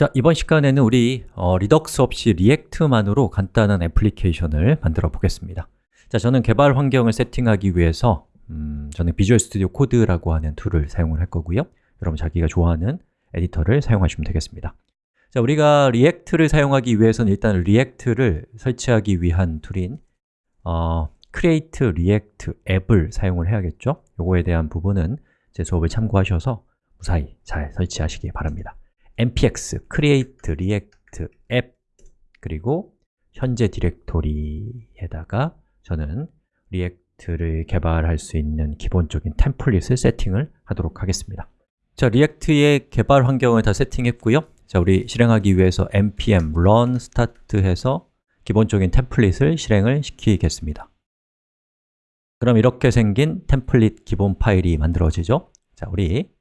자, 이번 시간에는 우리 어, Redux 없이 React만으로 간단한 애플리케이션을 만들어 보겠습니다. 자, 저는 개발 환경을 세팅하기 위해서 음, 저는 Visual Studio Code라고 하는 tool을 사용을 할 거고요. 여러분 자기가 좋아하는 에디터를 사용하시면 되겠습니다. 자, 우리가 React를 사용하기 위해서는 일단 React를 설치하기 위한 tool인 어, create react app을 사용을 해야겠죠? 요거에 대한 부분은 제 수업을 참고하셔서 무사히 잘 설치하시기 바랍니다 npx create react app 그리고 현재 디렉토리에다가 저는 React를 개발할 수 있는 기본적인 template을 세팅을 하도록 하겠습니다. 자, React의 개발 환경을 다 세팅했고요. 자, 우리 실행하기 위해서 npm run start 해서 기본적인 template을 실행을 시키겠습니다. 그럼 이렇게 생긴 템플릿 기본 파일이 만들어지죠? 자, 우리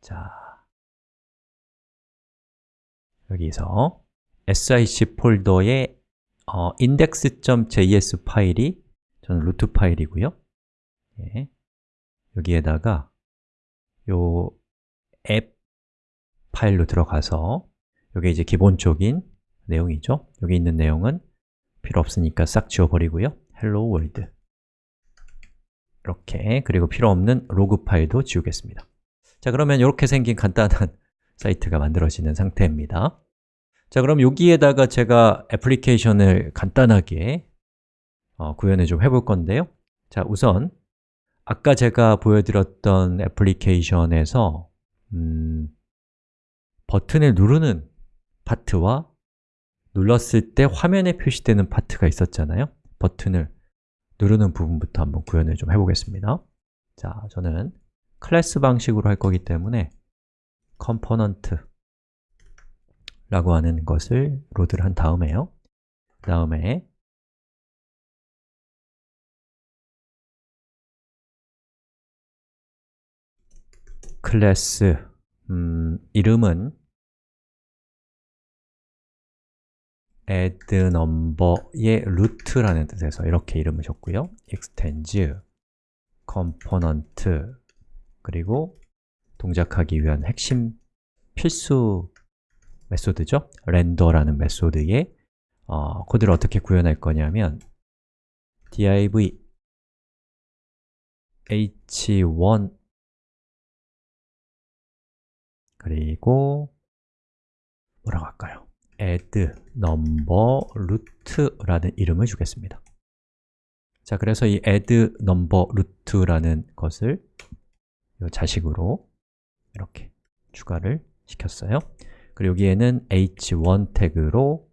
자, 여기서 sic 폴더에 어, index.js 파일이 저는 루트 파일이고요. 예. 여기에다가 요 앱 파일로 들어가서 이게 이제 기본적인 내용이죠. 여기 있는 내용은 필요 없으니까 싹 지워버리고요. Hello world. 이렇게. 그리고 필요 없는 로그 파일도 지우겠습니다. 자 그러면 이렇게 생긴 간단한 사이트가 만들어지는 상태입니다. 자 그럼 여기에다가 제가 애플리케이션을 간단하게 어, 구현을 좀 해볼 건데요. 자 우선 아까 제가 보여드렸던 애플리케이션에서 음, 버튼을 누르는 파트와 눌렀을 때 화면에 표시되는 파트가 있었잖아요. 버튼을 누르는 부분부터 한번 구현을 좀 해보겠습니다. 자, 저는 클래스 방식으로 할 거기 때문에 component 라고 하는 것을 load를 한 다음에요. 그 다음에 클래스 음, 이름은 add number의 root라는 뜻에서 이렇게 이름을 줬고요. extends component 그리고 동작하기 위한 핵심 필수 method죠 render라는 method에 어, 코드를 어떻게 구현할 거냐면 div h1 그리고 뭐라고 할까요? add number root라는 이름을 주겠습니다 자, 그래서 이 add number root라는 것을 이 자식으로 이렇게 추가를 시켰어요 그리고 여기에는 h1 태그로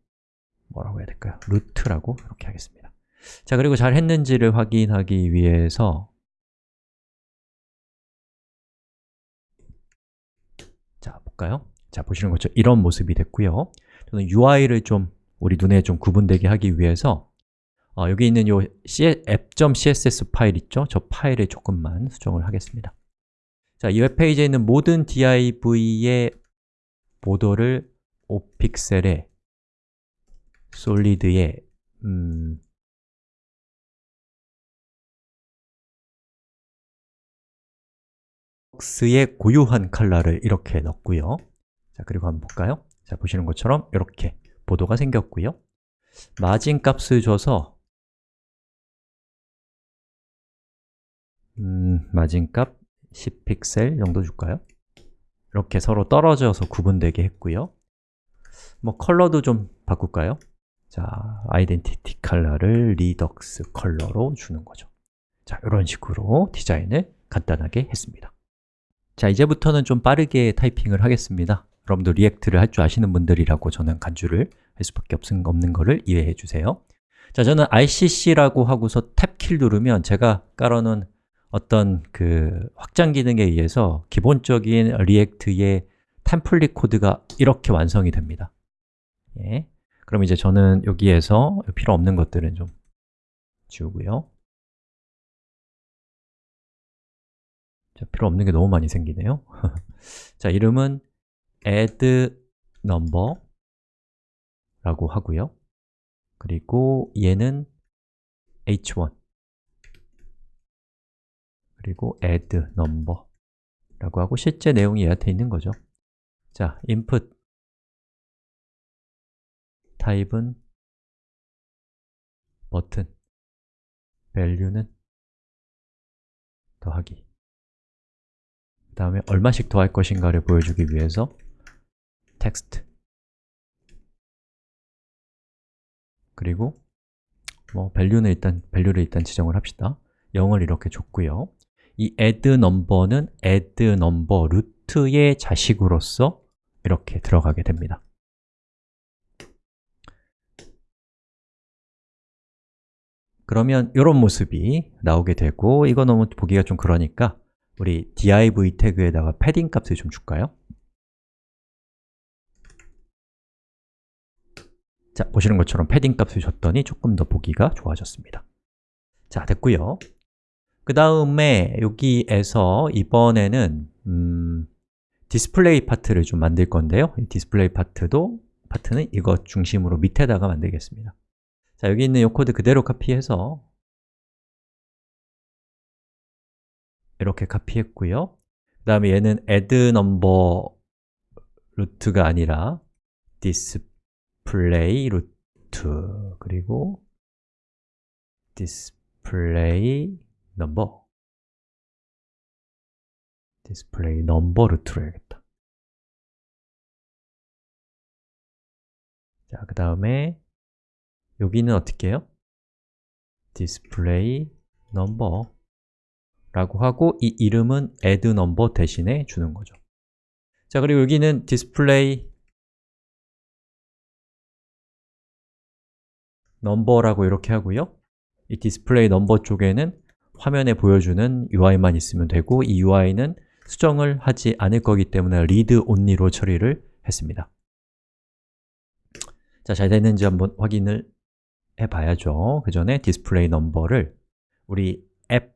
뭐라고 해야 될까요? 루트라고 이렇게 하겠습니다 자, 그리고 잘 했는지를 확인하기 위해서 자, 볼까요? 자, 보시는 것처럼 이런 모습이 됐고요 저는 UI를 좀 우리 눈에 좀 구분되게 하기 위해서 어, 여기 있는 요 app.css 파일 있죠? 저 파일에 조금만 수정을 하겠습니다 자, 이 웹페이지에 있는 모든 div의 보도를 5픽셀에 솔리드에 음, 박스의 고유한 컬러를 이렇게 넣고요 자, 그리고 한번 볼까요? 자, 보시는 것처럼 이렇게 보도가 생겼고요 마진 값을 줘서 음, 마진 값 10픽셀 정도 줄까요? 이렇게 서로 떨어져서 구분되게 했고요. 뭐 컬러도 좀 바꿀까요? 자, identity 컬러를 Redux 컬러로 주는 거죠. 자, 이런 식으로 디자인을 간단하게 했습니다. 자, 이제부터는 좀 빠르게 타이핑을 하겠습니다. 여러분도 React를 할 줄 아시는 분들이라고 저는 간주를 할 수밖에 없는, 거를 이해해 주세요. 자, 저는 RCC라고 하고서 탭키를 누르면 제가 깔아놓은 어떤 그 확장 기능에 의해서 기본적인 React의 template 코드가 이렇게 완성이 됩니다. 예. 그럼 이제 저는 여기에서 필요 없는 것들은 좀 지우고요. 자, 필요 없는 게 너무 많이 생기네요. 자, 이름은 add number 라고 하고요. 그리고 얘는 h1 그리고 add number 라고 하고 실제 내용이 얘한테 있는 거죠. 자, input 타입은 버튼 value는 더하기. 그 다음에 얼마씩 더할 것인가를 보여주기 위해서 text 그리고 뭐 value는 일단 value를 일단 지정을 합시다. 0을 이렇게 줬고요 이 add number는 add number 루트의 자식으로서 이렇게 들어가게 됩니다. 그러면 이런 모습이 나오게 되고 이거 너무 보기가 좀 그러니까 우리 div 태그에다가 패딩 값을 좀 줄까요? 자, 보시는 것처럼 패딩 값을 줬더니 조금 더 보기가 좋아졌습니다. 자, 됐고요 그 다음에 여기에서 이번에는 음, 디스플레이 파트를 좀 만들 건데요. 이 디스플레이 파트도 파트는 이것 중심으로 밑에다가 만들겠습니다. 자, 여기 있는 이 코드 그대로 카피해서 이렇게 카피했고요. 그 다음에 얘는 add number 루트가 아니라 display 루트 그리고 display display number 루트로 해야겠다 자, 그 다음에 여기는 어떻게 해요? display number 라고 하고 이 이름은 add number 대신에 주는 거죠 자, 그리고 여기는 display number라고 이렇게 하고요 이 display number 쪽에는 화면에 보여주는 UI만 있으면 되고 이 UI는 수정을 하지 않을 거기 때문에 read only로 처리를 했습니다 자, 잘 됐는지 한번 확인을 해봐야죠. 그 전에 display number를 우리 앱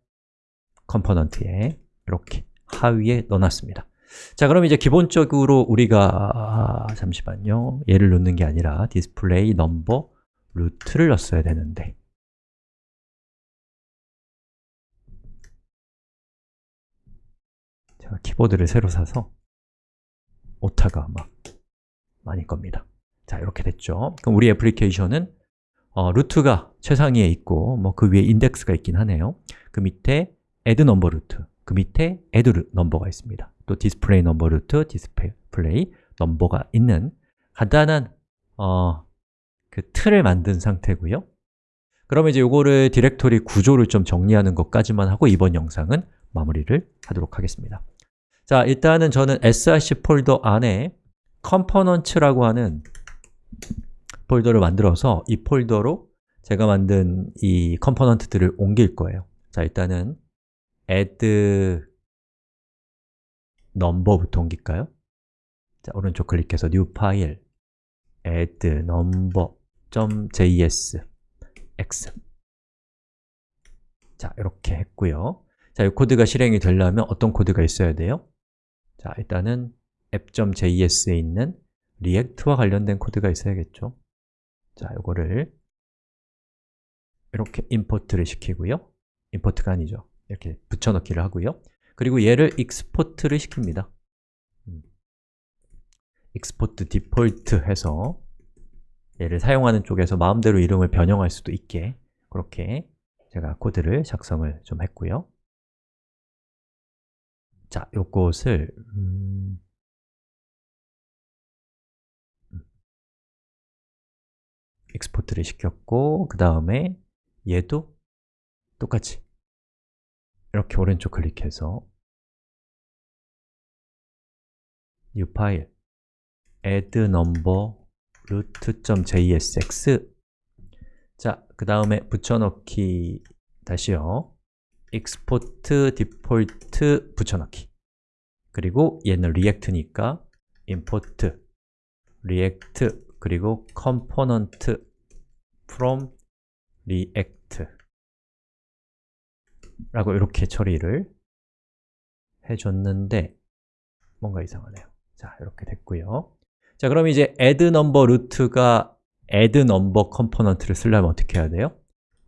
component에 이렇게 하위에 넣어놨습니다. 자, 그럼 이제 기본적으로 우리가 아, 잠시만요. 얘를 넣는 게 아니라 display number root를 넣었어야 되는데 제가 키보드를 새로 사서 오타가 막 많이 납니다. 자, 이렇게 됐죠. 그럼 우리 애플리케이션은 어, root가 최상위에 있고 뭐 그 위에 인덱스가 있긴 하네요 그 밑에 add number root 그 밑에 add number가 있습니다 또 display number root, display number가 있는 간단한 어, 그 틀을 만든 상태고요 그러면 이제 요거를 디렉토리 구조를 좀 정리하는 것까지만 하고 이번 영상은 마무리를 하도록 하겠습니다 자, 일단은 저는 src 폴더 안에 components라고 하는 폴더를 만들어서 이 폴더로 제가 만든 이 component들을 옮길 거예요 자, 일단은 add number부터 옮길까요? 자, 오른쪽 클릭해서 new file add number.js x 자, 이렇게 했고요 자, 이 코드가 실행이 되려면 어떤 코드가 있어야 돼요? 자, 일단은 app.js에 있는 React와 관련된 코드가 있어야겠죠? 자, 이거를 이렇게 import를 시키고요. import가 아니죠. 이렇게 붙여넣기를 하고요. 그리고 얘를 export를 시킵니다. 음. export default 해서 얘를 사용하는 쪽에서 마음대로 이름을 변형할 수도 있게 그렇게 제가 코드를 작성을 좀 했고요 자, 요것을 음... 익스포트를 시켰고 그 다음에 얘도 똑같이 이렇게 오른쪽 클릭해서 new file add number root.jsx 자, 그 다음에 붙여넣기 다시요 export default 붙여넣기 그리고 얘는 react니까 import react 그리고 component from react 라고 이렇게 처리를 해줬는데 뭔가 이상하네요 자, 이렇게 됐고요 자, 그럼 이제 add number 루트가 add number component를 쓰려면 어떻게 해야 돼요?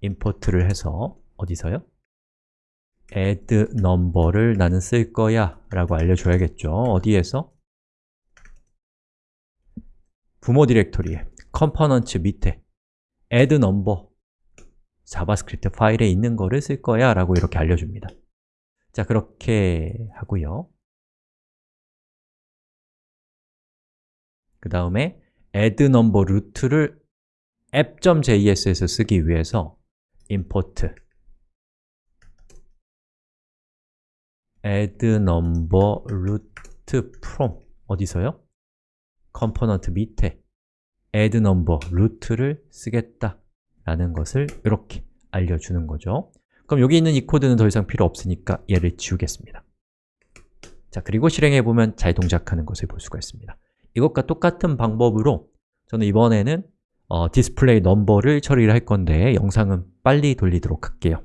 import를 해서 어디서요? Add number를 나는 쓸 거야 라고 알려줘야겠죠. 어디에서? 부모 디렉토리에 component 밑에 add number JavaScript 파일에 있는 거를 쓸 거야 라고 이렇게 알려줍니다. 자, 그렇게 하고요. 그 다음에 add number root를 app.js에서 쓰기 위해서 import add number root from 어디서요? component 밑에 add number root를 쓰겠다 라는 것을 이렇게 알려주는 거죠. 그럼 여기 있는 이 코드는 더 이상 필요 없으니까 얘를 지우겠습니다. 자, 그리고 실행해보면 잘 동작하는 것을 볼 수가 있습니다. 이것과 똑같은 방법으로 저는 이번에는 어, display number를 처리를 할 건데 영상은 빨리 돌리도록 할게요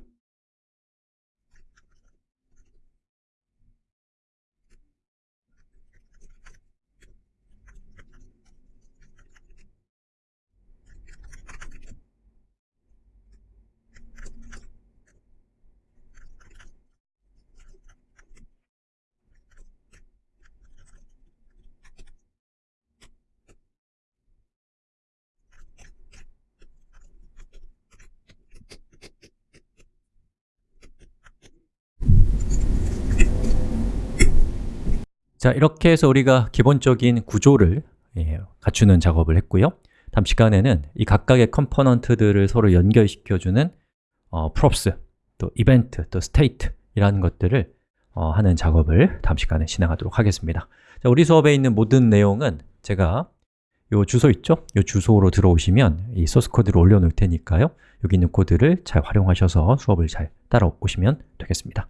자, 이렇게 해서 우리가 기본적인 구조를 예, 갖추는 작업을 했고요. 다음 시간에는 이 각각의 component들을 서로 연결시켜주는 어, props, 또 이벤트, 또 state 이라는 것들을 어, 하는 작업을 다음 시간에 진행하도록 하겠습니다. 자, 우리 수업에 있는 모든 내용은 제가 요 주소 있죠? 요 주소로 들어오시면 이 소스 코드를 올려놓을 테니까요. 여기 있는 코드를 잘 활용하셔서 수업을 잘 따라오시면 되겠습니다